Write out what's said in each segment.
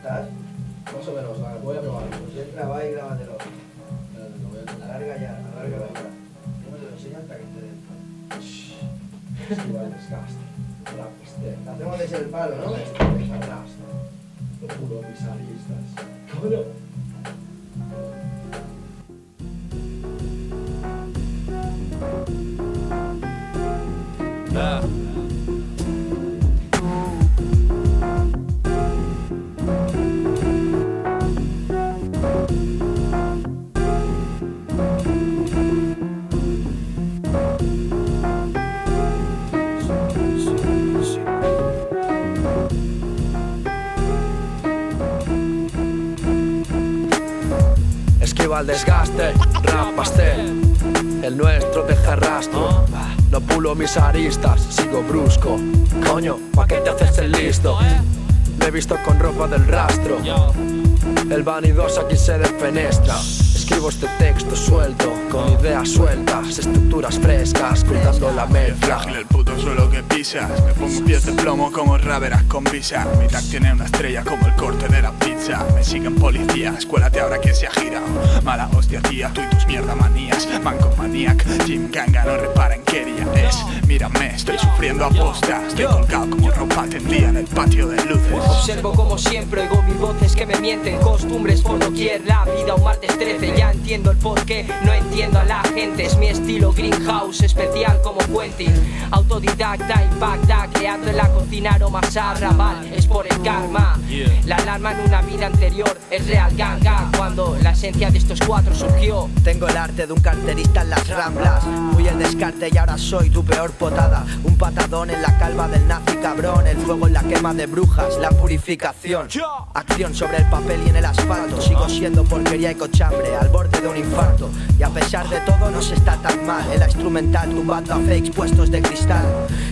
estás? Más o menos, voy a probarlo. Pues entra, va y grábatelo. Alarga ya, alarga la hora. No te lo enseño hasta que esté dentro. Shhh. Igual desgaste. Rapaste. Hacemos desde el palo, ¿no? Desarraste. Lo puro, mis aristas. Coño. El desgaste, rapaste El nuestro deja rastro. No pulo mis aristas, sigo brusco. Coño, ¿pa' qué te haces el listo? Me he visto con ropa del rastro. El vanidoso aquí se defenestra Escribo este texto suelto, con ideas sueltas, estructuras frescas, cruzando la mezcla. Frágil el puto suelo que pisas Me pongo pies de plomo como raveras con visa. Mi tag tiene una estrella como el corte de la pizza. Me siguen policía, escuélate ahora que se ha girado. Mala hostia tía, tú y tus mierda manías. Manco maniac, Jim Ganga no repara en qué día es. Mírame, estoy sufriendo aposta Estoy colgado como ropa tendida en el patio de luces. Observo como siempre, oigo mis voces que me mienten. Costumbres por doquier, la vida un martes 13 Ya entiendo el porqué, no entiendo a la gente Es mi estilo greenhouse, especial como Quentin. Autodidacta, impacta, creando en la cocina aromas a arrabal Es por el karma, la alarma en una vida anterior es real ganga Cuando la esencia de estos cuatro surgió. Tengo el arte de un carterista en las ramblas Fui el descarte y ahora soy tu peor potada. Un patadón en la calva del nazi cabrón El fuego en la quema de brujas, la purificación. Acción sobre el papel y en el asfalto Sigo siendo porquería y cochambre Al borde de un infarto. Y a pesar de todo no se está tan mal. En la instrumental tumbando a fakes puestos de cristal.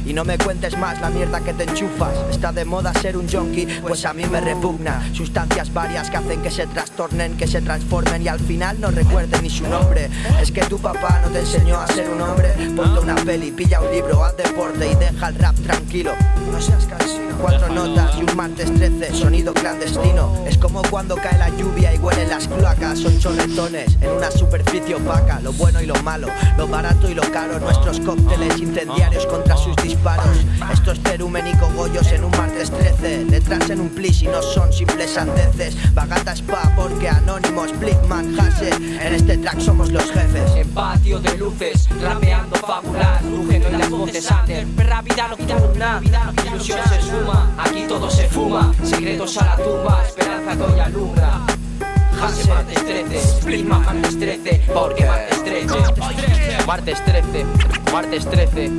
Y no me cuentes más la mierda que te enchufas. Está de moda ser un junkie Pues a mí me repugna. Sustancias varias que hacen que se trastornen Que se transformen. Y al final no recuerden ni su nombre. Es que tu papá no te enseñó a ser un hombre. Ponte una peli, pilla un libro, haz deporte y deja el rap tranquilo. No seas cansino Cuatro notas y un martes 13, sonido clandestino. Es como cuando cae la lluvia y huelen las cloacas Son chorretones en una superficie opaca Lo bueno y lo malo, lo barato y lo caro Nuestros cócteles incendiarios contra sus disparos. Esto es cerumen y cogollos en un martes 13 Letras en un plis y no son simples sandeces. Bagata spa porque anónimos, Blickman, Hase En este track somos los jefes. En patio de luces, rapeando fabular Rugiendo en las voces under. Perra vida nocturna, ilusión se suma Aquí todo se fuma, secretos a la tumba Esperanza que hoy alumbra. Hase martes 13, Splitman martes 13 Porque martes 13 Martes 13, martes 13,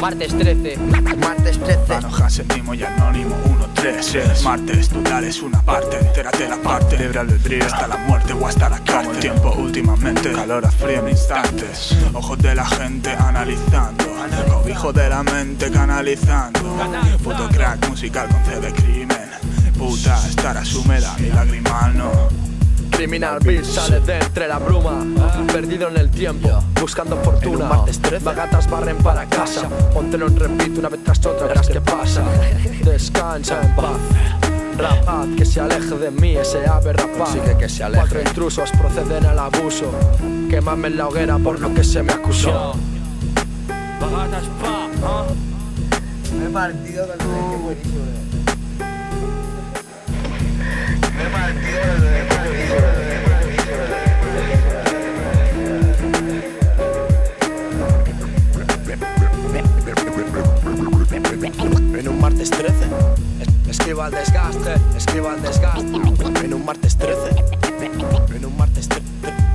martes 13 Martes 13 Panojas, mimo y anónimo 1-3 Martes, total es una parte, entérate la parte. Libre albedrío. Hasta la muerte o hasta la cárcel El tiempo últimamente, calor a frío en instantes. Ojos de la gente analizando. Cobijo de la mente canalizando. Puto crack musical con C de crimen. Puta, estarás húmeda y lagrimal no. Criminal Beat sale de entre la bruma Perdido en el tiempo, buscando fortuna. En un martes 13. Vagatas barren para casa. Póntelo en repeat una vez tras otra, verás qué pasa. Descansa en paz. Rapaz, que se aleje de mí ese ave rapaz. Sí, que- que se aleje. Cuatro intrusos proceden al abuso. Quémame en la hoguera por lo que se me acusó. Me he partido con el que buenísimo. Me he partido con el que En 13 es- Esquiva el desgaste, esquiva el desgaste. En un martes 13 En un martes 13